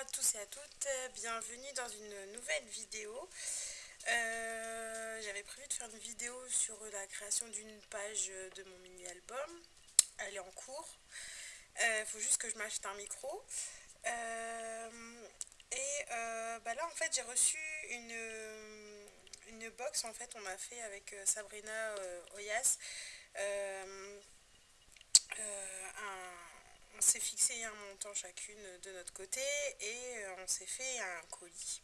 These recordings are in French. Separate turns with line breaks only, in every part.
à tous et à toutes, bienvenue dans une nouvelle vidéo. Euh, j'avais prévu de faire une vidéo sur la création d'une page de mon mini-album. Elle est en cours. Il euh, faut juste que je m'achète un micro. Euh, et bah là en fait j'ai reçu une, une box en fait on a fait avec Sabrina Oyas un on s'est fixé un montant chacune de notre côté et euh, on s'est fait un colis.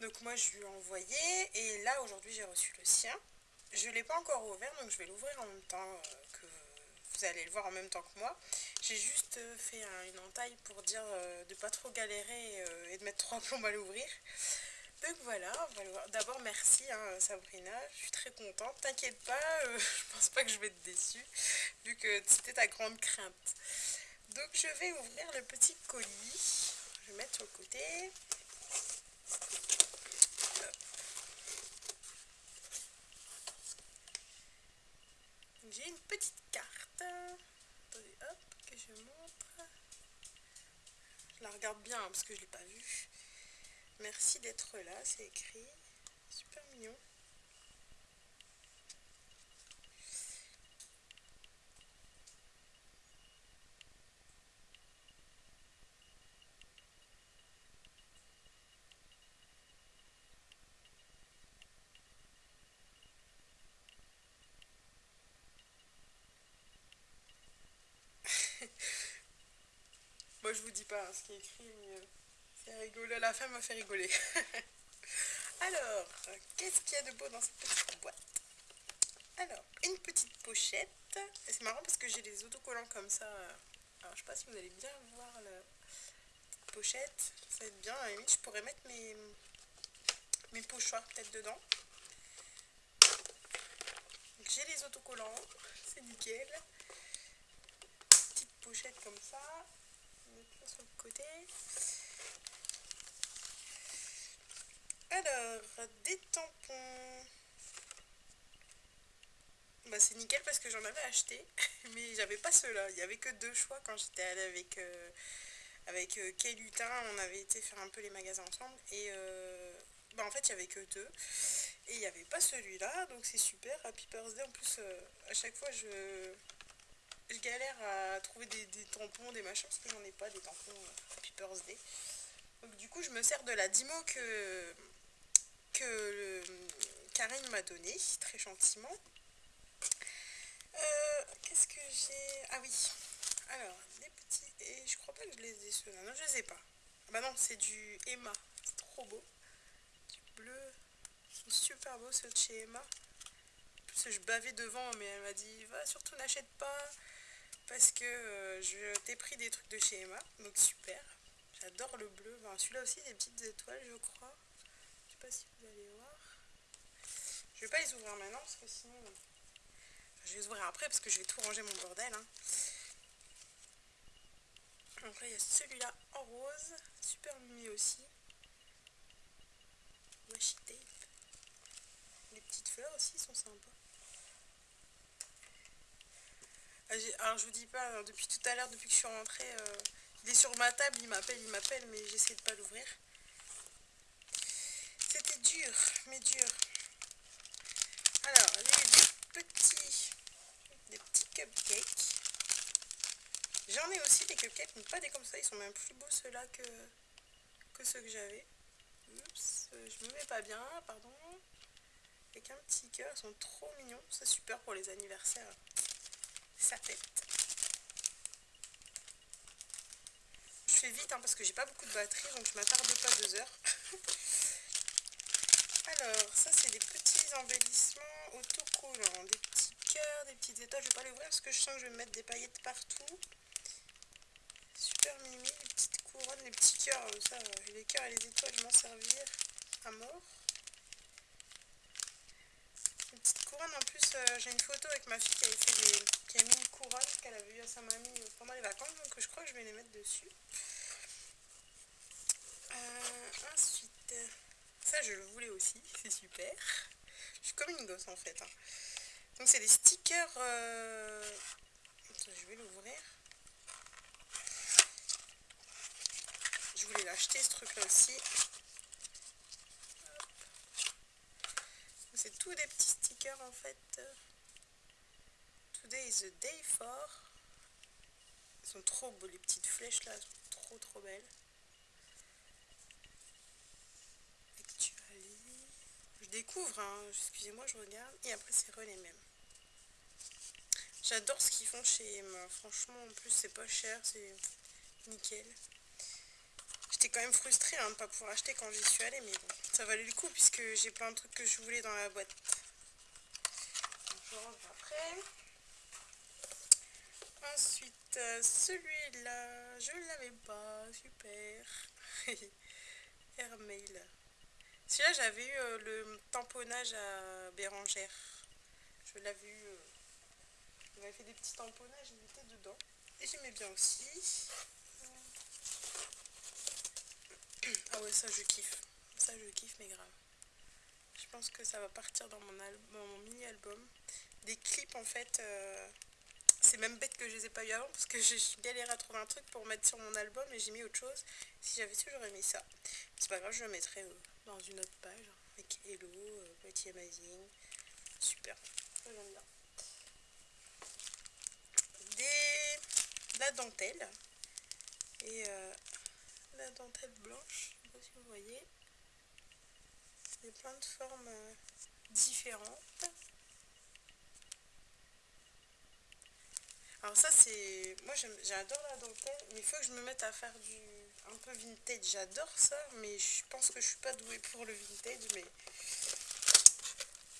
Donc moi je lui ai envoyé et là aujourd'hui j'ai reçu le sien. Je ne l'ai pas encore ouvert donc je vais l'ouvrir en même temps euh, que vous allez le voir en même temps que moi. J'ai juste euh, fait une entaille pour dire de pas trop galérer et de mettre trois plombs à l'ouvrir. Donc voilà, D'abord merci hein, Sabrina, je suis très contente. T'inquiète pas, je pense pas que je vais être déçue vu que c'était ta grande crainte. Donc je vais ouvrir le petit colis. Je vais mettre le côté. J'ai une petite carte. Hop, que je montre. Je la regarde bien hein, parce que je ne l'ai pas vue. Merci d'être là, c'est écrit. Super mignon. Moi je vous dis pas ce qui est écrit, mais euh, c'est rigolo. La femme m'a fait rigoler. Alors, qu'est-ce qu'il y a de beau dans cette petite boîte? Alors, une petite pochette. C'est marrant parce que j'ai des autocollants comme ça. Alors, je sais pas si vous allez bien voir la petite pochette. Ça va être bien. Je pourrais mettre mes, mes pochoirs peut-être dedans. J'ai les autocollants. C'est nickel pochette comme ça. Sur le côté. Alors, des tampons. Bah c'est nickel parce que j'en avais acheté, mais j'avais pas ceux-là. Il n'y avait que deux choix quand j'étais allée avec, euh, avec euh. On avait été faire un peu les magasins ensemble. Et euh, bah en fait, il n'y avait que deux. Et il n'y avait pas celui-là, donc c'est super. Happy Birthday, en plus, à chaque fois, je, je galère à trouver des, tampons, des machins, parce que j'en ai pas, des tampons euh, Day. Donc du coup, je me sers de la Dimo que, que Karine m'a donné, très gentiment. Euh, qu'est-ce que j'ai? Ah oui, alors, des petits... Et je crois pas que je les ai ceux-là. Non, je les ai pas. Ah bah non, c'est du Emma. C'est trop beau. Du bleu. Ils sont super beaux ceux de chez Emma. En plus, je bavais devant, mais elle m'a dit, va, surtout n'achète pas parce que euh, je t'ai pris des trucs de chez Emma, donc super. J'adore le bleu. Celui-là aussi, des petites étoiles, je crois. Je sais pas si vous allez voir. Je vais pas les ouvrir maintenant, parce que sinon... je vais les ouvrir après, parce que je vais tout ranger mon bordel. Hein. Donc là, il y a celui-là en rose. Super mimi aussi. Washi tape. Les petites fleurs aussi sont sympas. Ah, alors je vous dis pas, hein, depuis tout à l'heure, depuis que je suis rentrée, euh, il est sur ma table, il m'appelle, il m'appelle, mais j'essaie de pas l'ouvrir. C'était dur, mais dur. Alors, des petits, des petits cupcakes. J'en ai aussi des cupcakes, mais pas des comme ça, ils sont même plus beaux ceux-là que, que ceux que j'avais. Oups, euh, je me mets pas bien, pardon. Avec un petit cœur, ils sont trop mignons, c'est super pour les anniversaires sa tête. Je fais vite hein, parce que j'ai pas beaucoup de batterie donc je m'attarde pas deux heures. Alors ça c'est des petits embellissements autocollants, des petits cœurs, des petites étoiles. Je vais pas les ouvrir parce que je sens que je vais mettre des paillettes partout. Super mimi, les petites couronnes, les petits cœurs, ça, les cœurs et les étoiles vont servir à mort en plus, euh, j'ai une photo avec ma fille qui, avait fait des, qui a mis une couronne qu'elle avait eu à sa mamie euh, pendant les vacances, donc je crois que je vais les mettre dessus. Euh, ensuite, ça je le voulais aussi, c'est super. Je suis comme une gosse en fait. Hein. Donc c'est des stickers... je vais l'ouvrir. Je voulais l'acheter ce truc là aussi. C'est tous des petits stickers en fait. Today is the day for. Ils sont trop beaux les petites flèches là, trop trop belles. Je découvre, hein. excusez-moi, je regarde. Et après c'est re les mêmes. J'adore ce qu'ils font chez Emma. Franchement, en plus, c'est pas cher, c'est nickel. Quand même frustrée hein, de ne pas pouvoir acheter quand j'y suis allée, mais bon, ça valait le coup puisque j'ai plein de trucs que je voulais dans la boîte. Je après. Ensuite, euh, celui-là, je l'avais pas, super. Airmail. Celui-là, j'avais eu euh, le tamponnage à Bérangère. Je l'avais eu. Euh, il m'avait fait des petits tamponnages, il était dedans. Et j'aimais bien aussi. Ah ouais, ça je kiffe. Ça je kiffe, mais grave. Je pense que ça va partir dans mon, mon mini-album. Des clips en fait. Euh, c'est même bête que je les ai pas eu avant parce que j'ai galéré à trouver un truc pour mettre sur mon album et j'ai mis autre chose. Si j'avais su, j'aurais mis ça. C'est pas grave, je le mettrai euh, dans une autre page avec Hello, euh, Petit Amazing. Super, j'aime bien. la dentelle. Et euh, la dentelle blanche, je sais pas si vous voyez. Il y a plein de formes euh, différentes. Alors ça c'est... Moi j'adore la dentelle, mais il faut que je me mette à faire du... un peu vintage. J'adore ça, mais je pense que je suis pas douée pour le vintage, mais...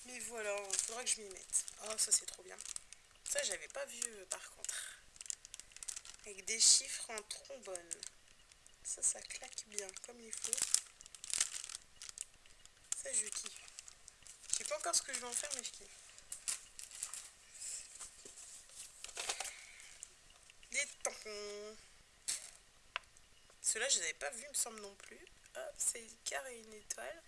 Mais voilà, il faudra que je m'y mette. Oh ça c'est trop bien. Ça j'avais pas vu euh, par contre avec des chiffres en trombone. Ça, ça claque bien, comme il faut. Ça, je kiffe. Je sais pas encore ce que je vais en faire, mais je kiffe. Des tampons. Ceux-là, je les avais pas vus, me semble non plus. C'est une carré une étoile.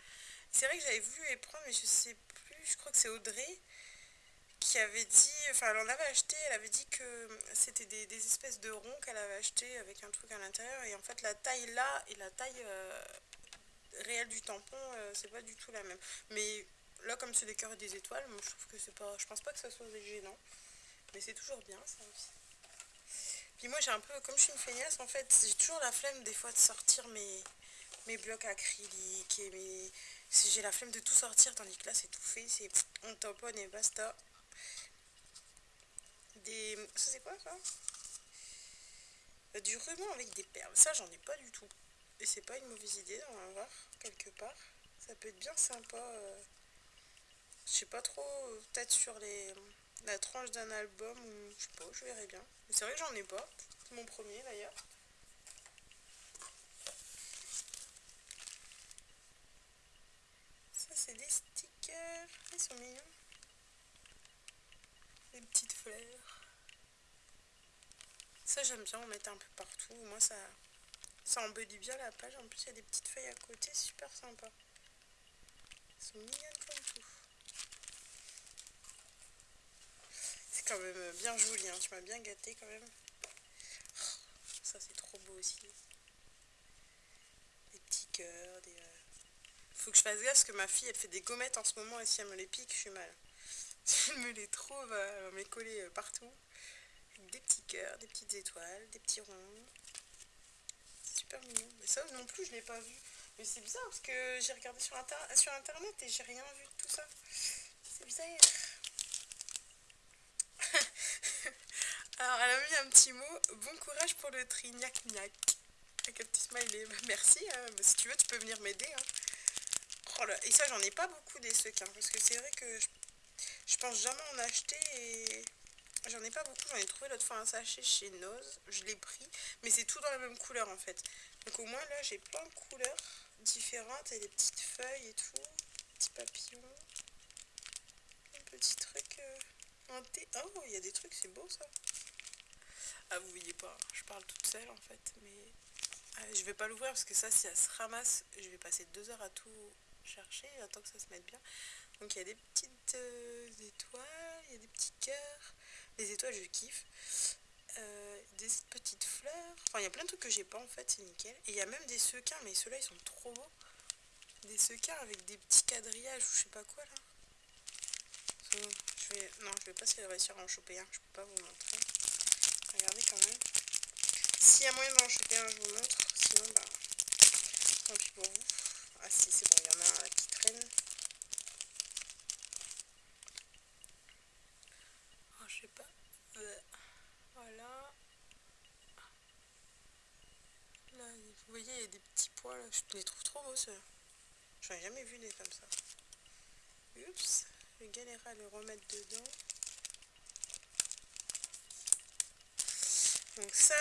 C'est vrai que j'avais voulu les prendre, mais je sais plus. Je crois que c'est Audrey avait dit, enfin elle en avait acheté, elle avait dit que c'était des, espèces de ronds qu'elle avait acheté avec un truc à l'intérieur et en fait la taille là et la taille euh, réelle du tampon euh, c'est pas du tout la même. Mais là comme c'est des cœurs et des étoiles, moi je trouve que c'est pas, je pense pas que ça soit gênant, mais c'est toujours bien ça aussi. Puis moi j'ai un peu, comme je suis une feignasse en fait, j'ai toujours la flemme des fois de sortir mes, mes blocs acryliques et mes... J'ai la flemme de tout sortir tandis que là c'est tout fait, c'est on tamponne et basta des... Ça c'est quoi ça? Du ruban avec des perles. Ça j'en ai pas du tout. Et c'est pas une mauvaise idée d'en avoir quelque part. Ça peut être bien sympa. Euh, je sais pas trop, peut-être sur les la tranche d'un album ou je sais pas, je verrai bien. Mais c'est vrai que j'en ai pas. C'est mon premier d'ailleurs. Ça c'est des stickers. Ils sont mignons. Des petites fleurs. Ça j'aime bien en mettre un peu partout. Moi ça, ça embellit bien la page. En plus il y a des petites feuilles à côté, super sympa. Elles sont mignonnes comme tout. C'est quand même bien joli, hein. tu m'as bien gâté quand même. ça c'est trop beau aussi. Des petits cœurs, des... Euh, faut que je fasse gaffe parce que ma fille elle fait des gommettes en ce moment et si elle me les pique je suis mal. Elle me les trouve, elle va me les coller partout des petits cœurs, des petites étoiles, des petits ronds. Super mignon. Mais ça non plus, je l'ai pas vu. Mais c'est bizarre parce que j'ai regardé sur, sur internet et j'ai rien vu de tout ça. C'est bizarre. Alors, elle a mis un petit mot. Bon courage pour le tri, gnac. Avec un petit smiley. Bah, merci. Hein. Bah, si tu veux, tu peux venir m'aider. Hein. Oh et ça, j'en ai pas beaucoup des. Hein, parce que c'est vrai que je, je pense jamais en acheter et J'en ai pas beaucoup, j'en ai trouvé l'autre fois un sachet chez Nose, je l'ai pris, mais c'est tout dans la même couleur en fait. Donc au moins là j'ai plein de couleurs différentes et des petites feuilles et tout, petits papillons, un petit truc euh, en thé. Oh, il y a des trucs, c'est beau ça. Ah vous voyez pas, je parle toute seule en fait, mais ah, je vais pas l'ouvrir parce que ça si ça se ramasse, je vais passer deux heures à tout chercher, attends que ça se mette bien. Donc il y a des petites euh, étoiles, il y a des petits cœurs. Les étoiles, je kiffe. euh, des petites fleurs. Enfin, il y a plein de trucs que j'ai pas en fait, c'est nickel. Et il y a même des sequins, mais ceux-là ils sont trop beaux. Des sequins avec des petits quadrillages ou je sais pas quoi là. Je vais... Non, je vais pas réussir à en choper un, je peux pas vous montrer. Regardez quand même. S'il y a moyen d'en choper un, je vous montre. Sinon, bah, tant pis pour vous. Ah si, c'est bon, il y en a un qui traîne. Oh, je sais pas. Euh, voilà. Là, vous voyez, il y a des petits pois là. Je les trouve trop beaux, ceux J'en ai jamais vu des comme ça. Oups. Je galérer à le remettre dedans. Donc ça,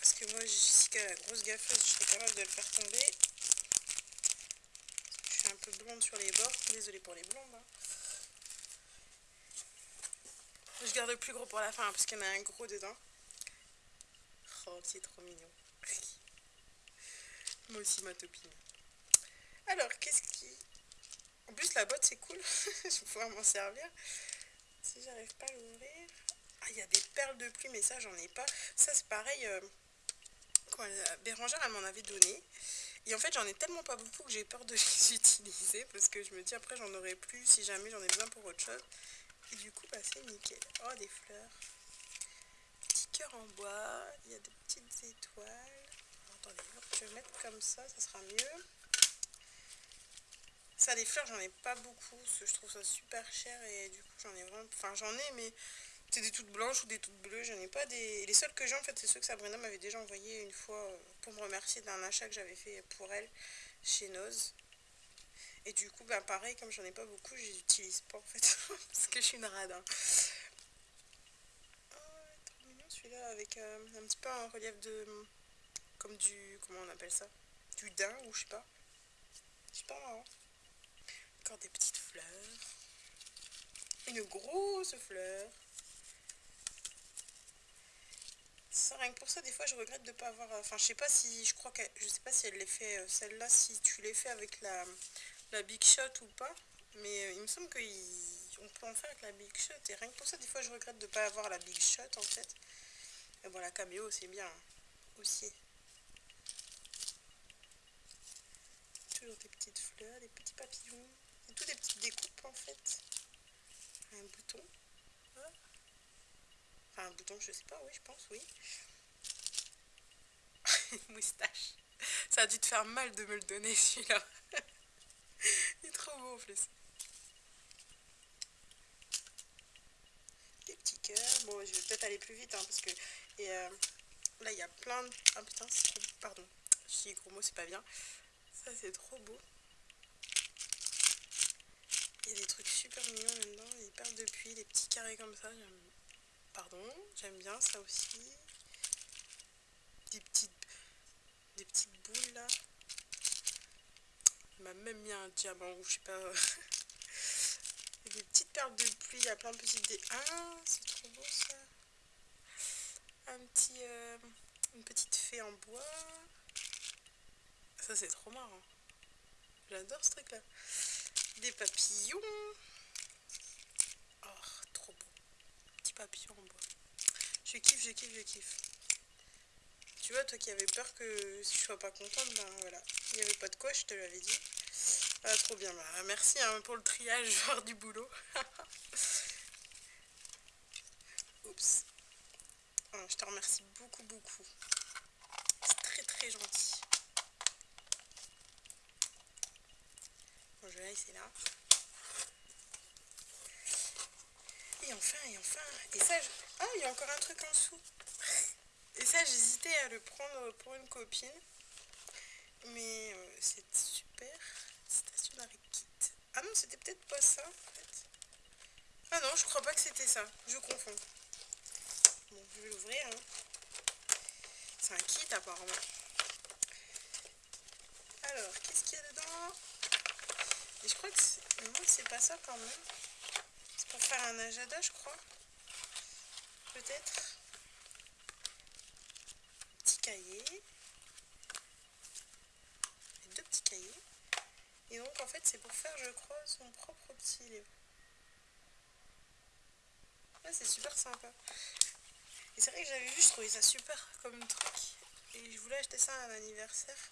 parce que moi, Jessica, la grosse gaffeuse, je serais capable de le faire tomber. Je suis un peu blonde sur les bords. Désolée pour les blondes. Hein. Je garde le plus gros pour la fin, parce qu'il y en a un gros dedans. Oh, c'est trop mignon. Moi aussi, ma topine. Alors, qu'est-ce qui... En plus, la boîte, c'est cool. je vais pouvoir m'en servir. Si j'arrive pas à l'ouvrir... Ah, il y a des perles de pluie, mais ça, j'en ai pas. Ça, c'est pareil... Euh... Bérangère, elle m'en avait donné. Et en fait, j'en ai tellement pas beaucoup que j'ai peur de les utiliser. Parce que je me dis, après, j'en aurai plus si jamais j'en ai besoin pour autre chose. Et du coup, bah, c'est nickel. Oh, des fleurs. Petit cœur en bois. Il y a des petites étoiles. Attendez, je mettre comme ça, ça sera mieux. Ça, les fleurs, j'en ai pas beaucoup. je trouve ça super cher. Et du coup, j'en ai vraiment... Enfin, j'en ai, mais c'est des toutes blanches ou des toutes bleues. J'en ai pas des... Les seules que j'ai, en fait, c'est ceux que Sabrina m'avait déjà envoyé une fois euh, pour me remercier d'un achat que j'avais fait pour elle chez Noz. Et du coup, bah pareil, comme j'en ai pas beaucoup, je les utilise pas en fait. parce que je suis une radin. Trop mignon celui-là, avec euh, un petit peu un relief de... Comme du... Comment on appelle ça? Du daim ou je sais pas. Marrant. Encore des petites fleurs. Une grosse fleur. Ça, rien que pour ça, des fois, je regrette de pas avoir... Enfin, je sais pas si... Je crois que... Je sais pas si elle les fait... Euh, celle-là, si tu les fais avec la, Big Shot ou pas. Mais euh, il me semble qu'on peut en faire avec la Big Shot. Et rien que pour ça, des fois, je regrette de pas avoir la Big Shot, en fait. Et bon, la caméo, c'est bien. Aussi. Des petites fleurs, des petits papillons. Et tout des petites découpes, en fait. Un bouton. Enfin, un bouton, je sais pas, oui, je pense, oui. moustache. Ça a dû te faire mal de me le donner, celui-là. Il est trop beau en plus. Des petits cœurs. Bon, je vais peut-être aller plus vite, hein, parce que... Et euh, là, il y a plein de... Ah putain. Pardon. Dis gros mots, c'est pas bien. Ça, c'est trop beau. Il y a des trucs super mignons là-dedans. Des perles de pluie, des petits carrés comme ça. Pardon, j'aime bien ça aussi. Des petites, des petites boules là. Il m'a même mis un diamant ou je sais pas. des petites perles de pluie, il y a plein de petites... Dé... Ah, c'est trop beau ça. Un petit... Euh, une petite fée en bois. Ça c'est trop marrant. J'adore ce truc là. Des papillons. papillon en bois. Je kiffe, je kiffe, je kiffe. Tu vois, toi qui avais peur que je sois pas contente, ben voilà. Il n'y avait pas de quoi, je te l'avais dit. Ah, trop bien. Bah, merci hein, pour le triage, du boulot. Oups. Ah, je te remercie beaucoup, beaucoup. C'est très, très gentil. Je laisser là. Et enfin, et enfin. Et ça, ah, il y a encore un truc en dessous. Et ça, j'hésitais à le prendre pour une copine. Mais euh, c'est super. Kit. Ah non, c'était peut-être pas ça, en fait. Ah non, je crois pas que c'était ça. Je confonds. Bon, je vais l'ouvrir. Hein. C'est un kit, apparemment. Alors, qu'est-ce qu'il y a dedans Et je crois que c'est pas ça quand même pour faire un agenda, je crois. Peut-être. Petit cahier. deux petits cahiers. Et donc, en fait, c'est pour faire, je crois, son propre petit livre. c'est super sympa. Et c'est vrai que j'avais vu, je trouvais ça super comme truc. Et je voulais acheter ça à un anniversaire.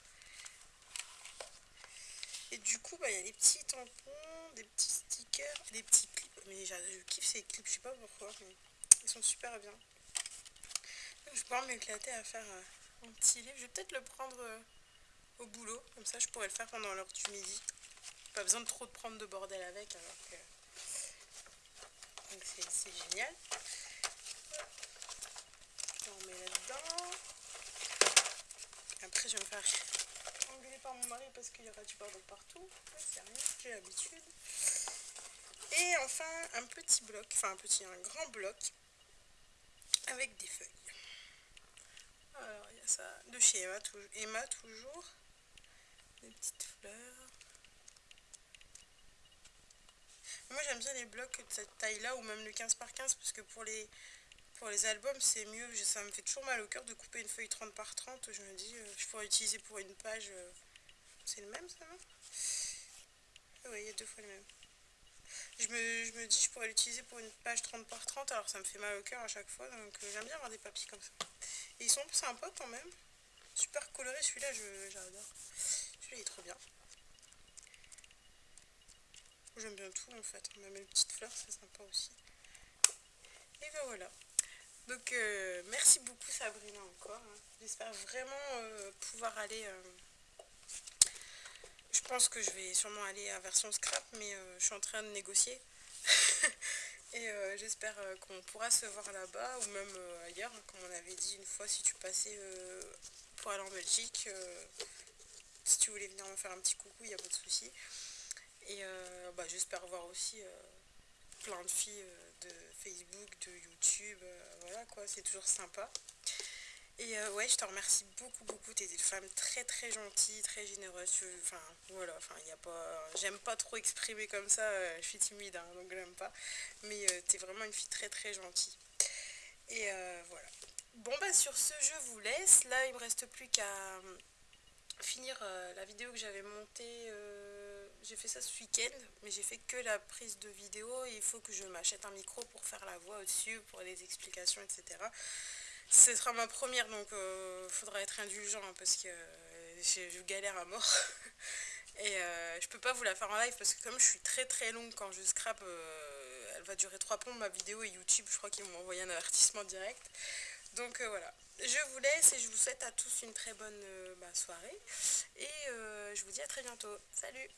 Et du coup, bah, il y a des petits tampons, des petits stickers, des petits clips. Mais je kiffe ces clips, je sais pas pourquoi, mais ils sont super bien. Je vais pouvoir m'éclater à faire euh, un petit livre. Je vais peut-être le prendre euh, au boulot, comme ça je pourrais le faire pendant l'heure du midi. Pas besoin de trop de prendre de bordel avec. Donc c'est génial. On met là-dedans. Après je vais me faire par mon mari parce qu'il y aura du bordel partout. J'ai l'habitude. Et enfin un petit bloc, enfin un petit, un grand bloc avec des feuilles. Alors il y a ça de chez Emma, Emma toujours. Des petites fleurs. Moi j'aime bien les blocs de cette taille là ou même le 15 par 15 parce que pour les, pour les albums c'est mieux. Ça me fait toujours mal au cœur de couper une feuille 30 par 30. Je me dis euh, je pourrais utiliser pour une page. C'est le même ça non Oui il y a deux fois le même. Je me, dis je pourrais l'utiliser pour une page 30 par 30 alors ça me fait mal au cœur à chaque fois donc euh, j'aime bien avoir des papiers comme ça. Et ils sont sympas quand même. Super coloré celui-là j'adore. Celui-là il est trop bien. J'aime bien tout en fait, même les petites fleurs, c'est sympa aussi. Et ben voilà. Donc euh, merci beaucoup Sabrina encore. Hein. J'espère vraiment euh, pouvoir aller... Euh, je pense que je vais sûrement aller à version scrap, mais je suis en train de négocier. Et j'espère qu'on pourra se voir là-bas ou même ailleurs, hein, comme on avait dit une fois, si tu passais pour aller en Belgique. si tu voulais venir me faire un petit coucou, il n'y a pas de souci. Et euh, bah, j'espère voir aussi euh, plein de filles euh, de Facebook, de YouTube, voilà quoi, c'est toujours sympa. Et ouais, je te remercie beaucoup, beaucoup. T'es une femme très, très gentille, très généreuse. Enfin, voilà, enfin, pas... J'aime pas trop exprimer comme ça, je suis timide, hein, donc j'aime pas. Mais t'es vraiment une fille très, très gentille. Et voilà. Bon, bah, sur ce, je vous laisse. Là, il me reste plus qu'à finir la vidéo que j'avais montée j'ai fait ça ce week-end, mais j'ai fait que la prise de vidéo il faut que je m'achète un micro pour faire la voix au-dessus, pour les explications, etc. Ce sera ma première, donc il euh, faudra être indulgent hein, parce que euh, je, galère à mort. et euh, je peux pas vous la faire en live parce que comme je suis très très longue quand je scrape, elle va durer 3 plombs ma vidéo et YouTube, je crois qu'ils m'ont envoyé un avertissement direct. Donc voilà, je vous laisse et je vous souhaite à tous une très bonne bah, soirée et je vous dis à très bientôt. Salut